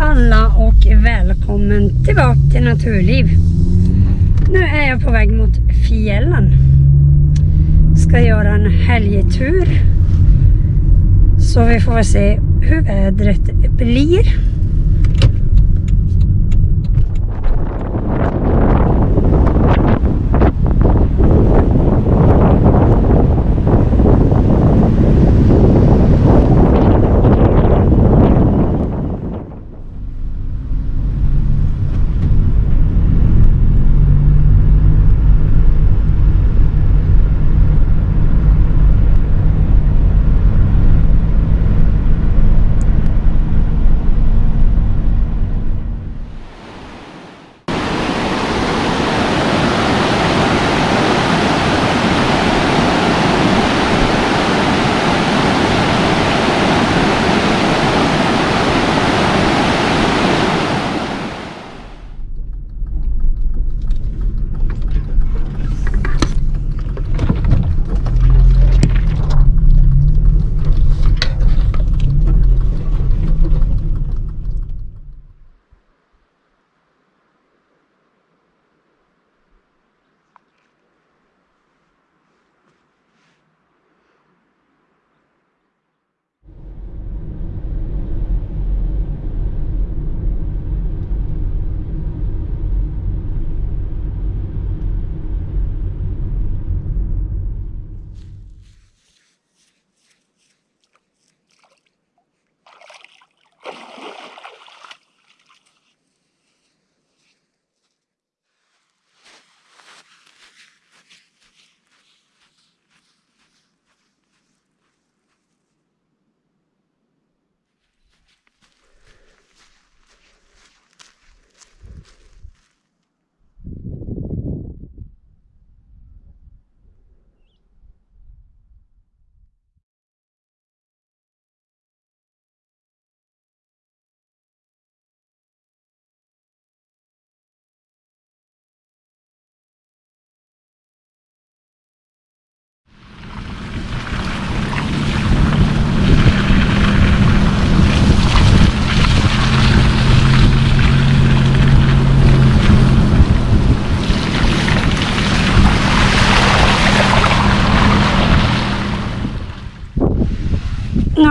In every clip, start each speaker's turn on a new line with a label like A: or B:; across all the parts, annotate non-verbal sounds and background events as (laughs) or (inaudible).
A: alla och välkommen tillbaka till Naturliv. Nu är jag på väg mot fjällen. Ska göra en helgtur. Så vi får väl se hur vädret blir.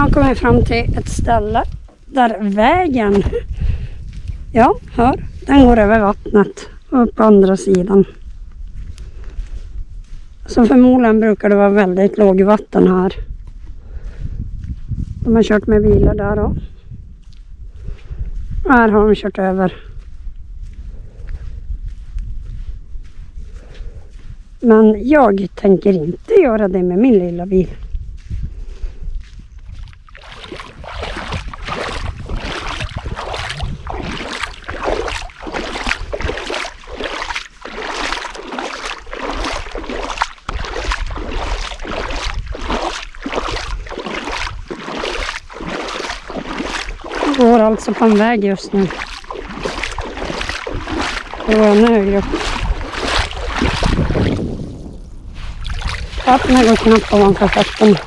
A: Har kommit fram till ett ställe där vägen, ja, hör, den går över vattnet och upp på andra sidan. Så förmodligen brukar det vara väldigt lågvatten här. De har kört med bilar där då. Och här har de kört över. Men jag tänker inte göra det med min lilla bil. Jag går alltså på en väg just nu. Det går ännu högre upp. Vattnet går knappt ovanför fötterna.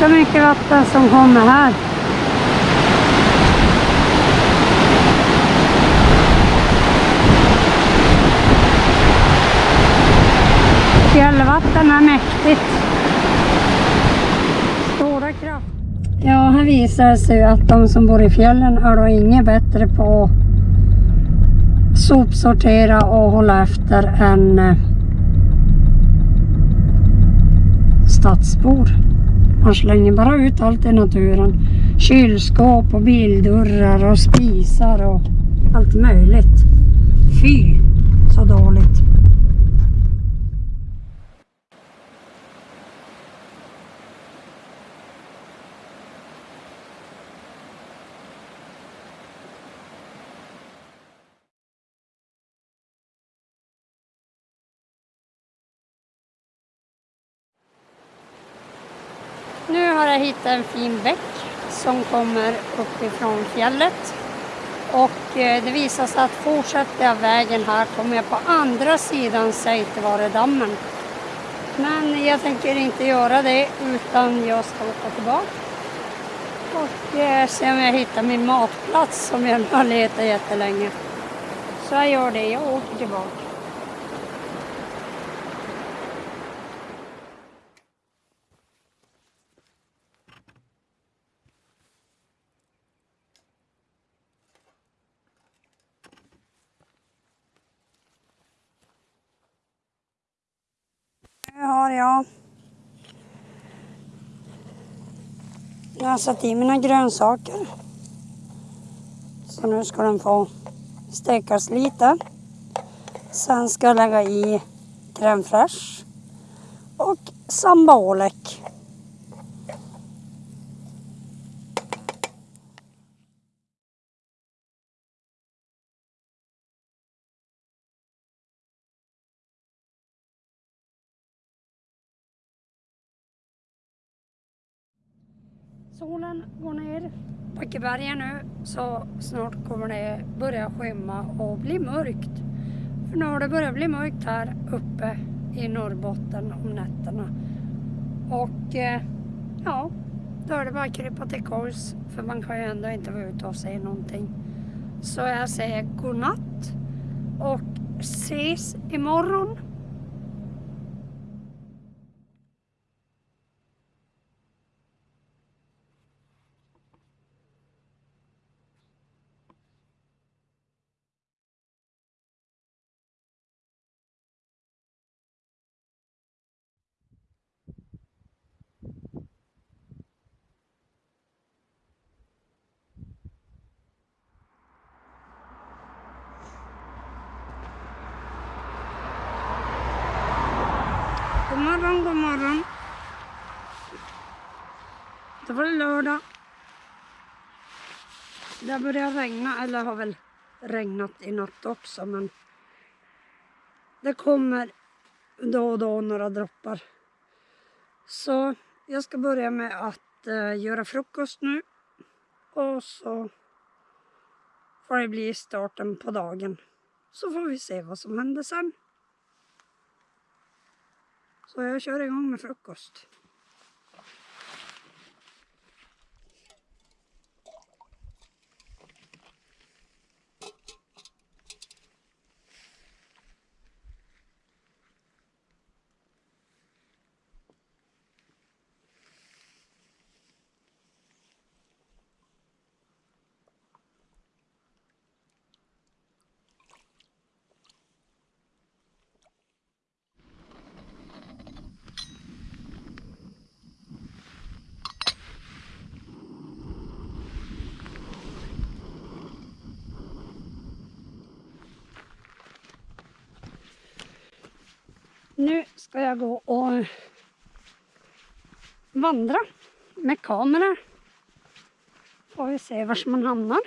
A: Ganska mycket vatten som kommer här. Fjällvatten är mäktigt. Stora kraft. Ja, här visar det sig att de som bor i fjällen är då inget bättre på att sopsortera och hålla efter än eh, stadsbor. Man slänger bara ut allt i naturen. kylskåp och bildörrar och spisar och allt möjligt. Fy, så dåligt. Nu har jag hittat en fin bäck som kommer uppifrån fjället. Och eh, det visar sig att fortsätter jag vägen här kommer jag på andra sidan Säitevaredammen. Men jag tänker inte göra det utan jag ska åka tillbaka. Och eh, se om jag hittar min matplats som jag har letat jättelänge. Så jag gör det, jag åker tillbaka. Nu har jag Jag har satt i mina grönsaker. Så nu ska den få stekas lite. Sen ska jag lägga i crème fraîche och sambaolek. Ekeberga nu så snart kommer det börja skymma och bli mörkt. För nu har det börjat bli mörkt här uppe i Norrbotten om nätterna. Och eh, ja, då är det bara att krypa till kors för man kan ju ändå inte vara ute och se någonting. Så jag säger godnatt och ses imorgon. Det var lördag. Det börjar regna, eller har väl regnat i natt också, men det kommer då och då några droppar. Så jag ska börja med att uh, göra frukost nu och så får det bli starten på dagen. Så får vi se vad som händer sen. Så jag kör igång med frukost. Nu ska jag gå och vandra med kamera. Får vi se var man hamnar.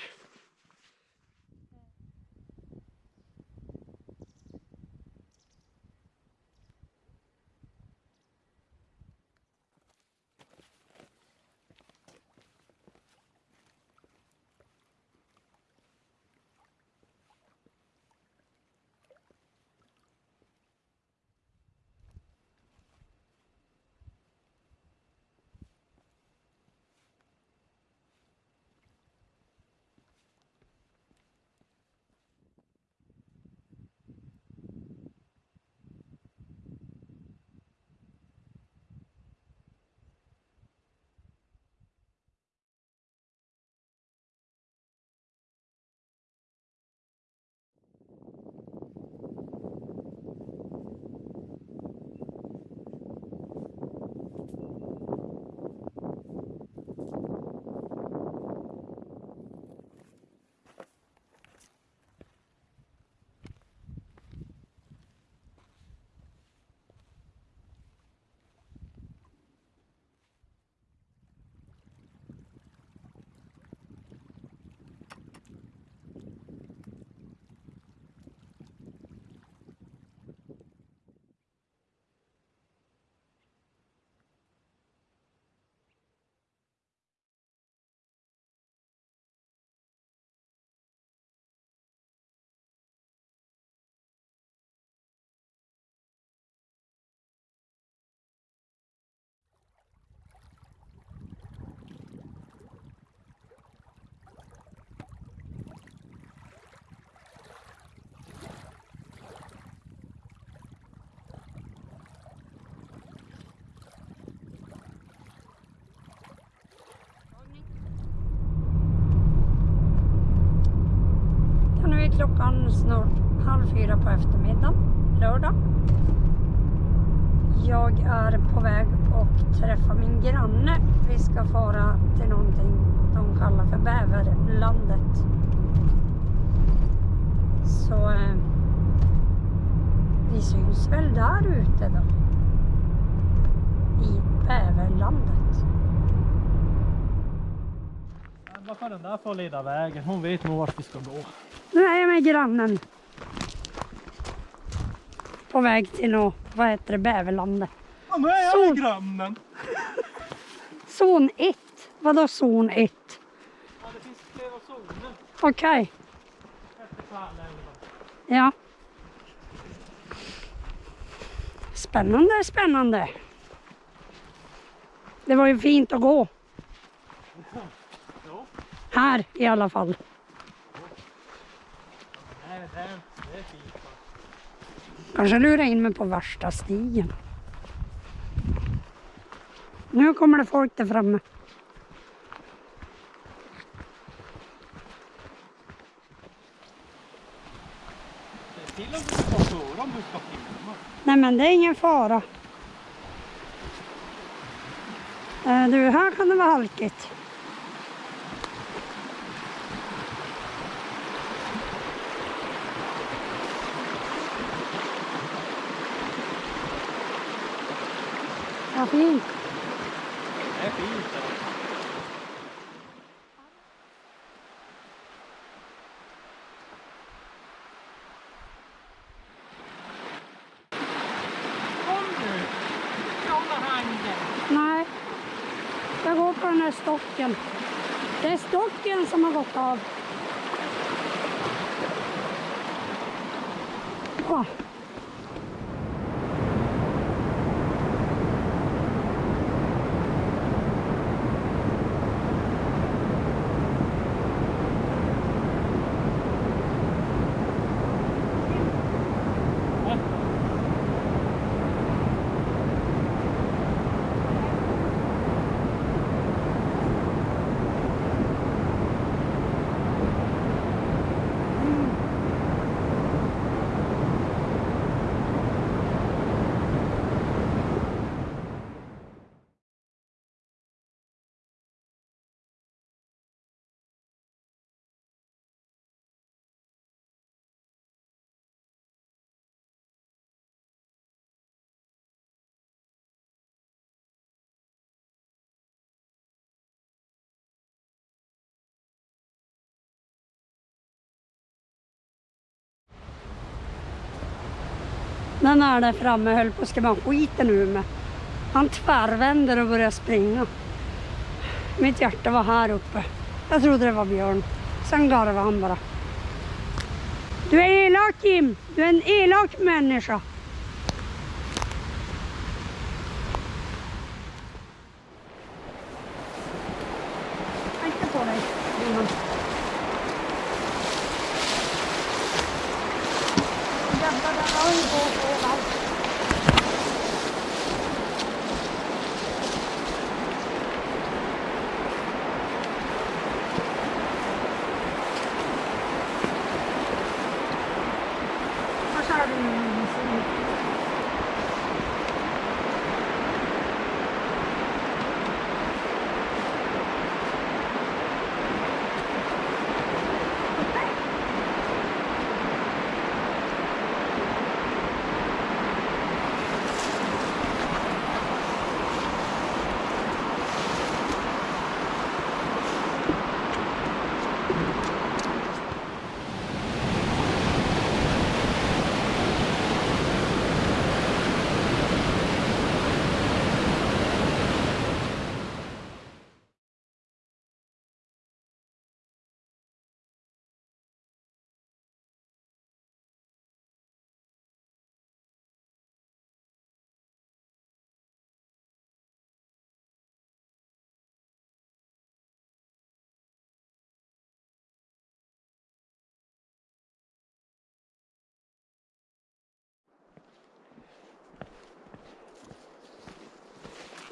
A: Klockan snart halv fyra på eftermiddagen, lördag. Jag är på väg och träffa min granne. Vi ska fara till någonting de kallar för Bäverlandet. Så eh, vi syns väl där ute då. I Bäverlandet.
B: Kan den där få leda vägen? Hon vet nog vart vi ska gå.
A: Nu är jag med grannen. På väg till nå, vad heter det, Bäverlandet.
B: Ja, nu är jag med grannen. (laughs)
A: Zon 1. Vadå zon 1?
B: Ja, det finns flera zoner
A: Okej,
B: Tvärlängan.
A: ja. Spännande, spännande. Det var ju fint att gå. Här i alla fall. Kanske lura in mig på värsta stigen. Nu kommer det folk där framme.
B: Till om du ska filma.
A: Nej men det är ingen fara. Eh, du, här kan det vara halkigt. Vad fint.
B: Det är fint. Kom du! Hålla handen.
A: Nej, jag går på den här stocken. Det är stocken som har gått av. Åh. Den är där framme höll på att skrämma skiten ur mig. Han tvärvänder och börjar springa. Mitt hjärta var här uppe. Jag trodde det var Björn. Sen garvade han bara. Du är elak Jim! Du är en elak människa. Akta på dig, Johan. Jävlar, där har ju gått överallt. Vad sa du nu, Jonas?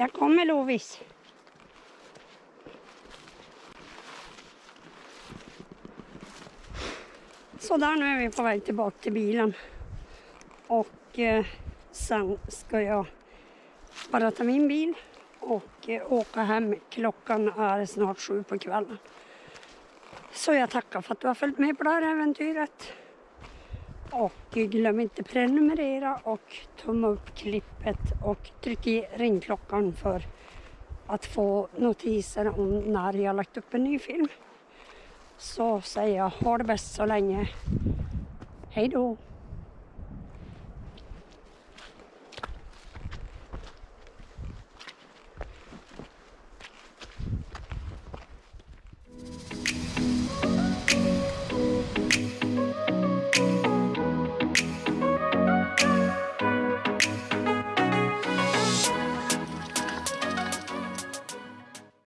A: Jag kommer Lovis. Så där nu är vi på väg tillbaka till bilen. Och eh, sen ska jag bara ta min bil och eh, åka hem. Klockan är snart sju på kvällen. Så jag tackar för att du har följt med på det här äventyret. Och glöm inte prenumerera och tumma upp klippet och tryck i ringklockan för att få notiser om när jag lagt upp en ny film. Så säger jag ha det bäst så länge. Hej då!